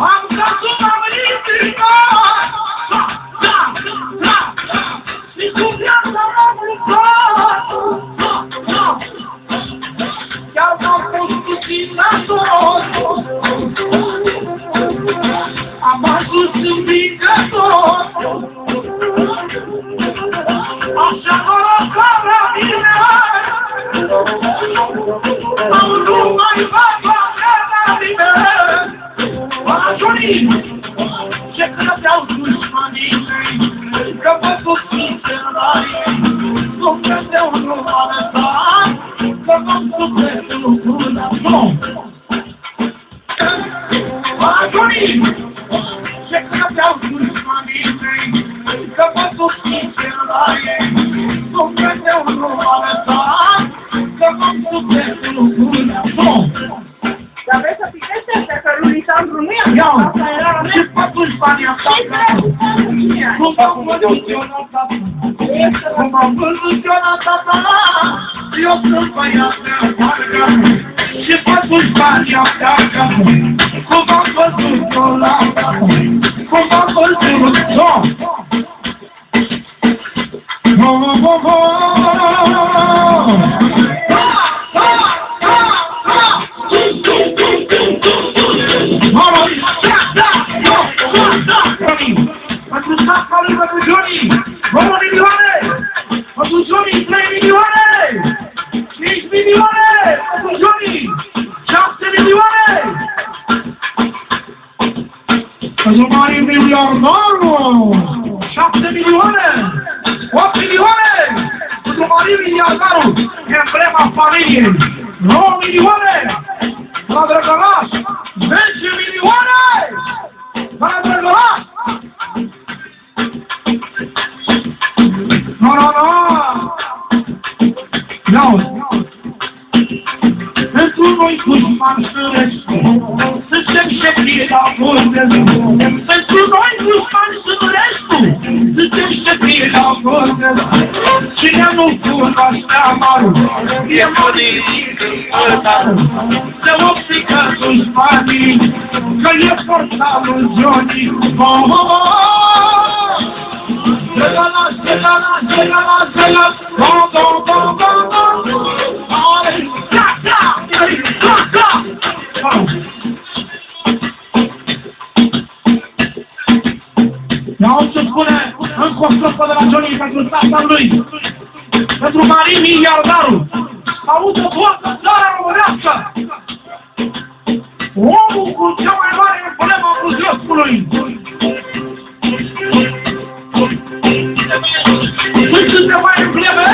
I'm talking. Ce credeau dușmanii mei Că vă susținse la ei Nu credeau nu m-a lăsat Că v-am sufletul până Nu! Dar vreți să pitește astea, că lui Lisandru nu i-a Ia, Asta era la ce mea. faci banii asta? Cum am văzut Cum am văzut What you doing? What you doing? Playing you on it? Pentru Mari miliardarul! Emblema familiei! 9 milioane! La Drăgălaș! 10 milioane! La Drăgălaș! Nu, nu, nu! Ia Pentru noi dușman sărescu, suntem șefii la vârte. Pentru noi dușman sărescu, suntem șefii la vârte. Cine nu cunoaște amarul, e mărit în Să optică dușmanii, că e portalul Johnny. Oh, oh, oh! Zegala, zegala, zegala, zegala, go, go, go, go, go. Ale, da, da, da, da. Oh. Iau ce spune încă o strofă de la Johnny pentru tata lui. Pentru Marin Miliardarul. Auză toată țara românească. Omul cu cea mai mare problemă a Buzăscului. Sunt câteva embleme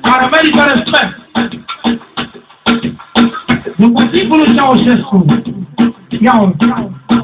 care merită respect. După timpul lui Ceaușescu, iau să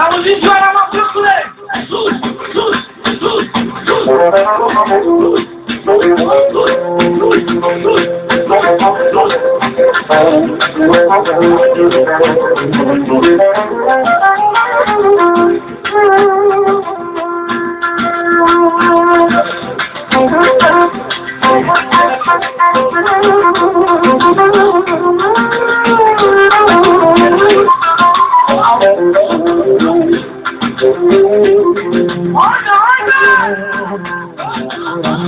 I will leave you and I will just play. Lose, lose, lose, lose. Lose, lose, lose, lose.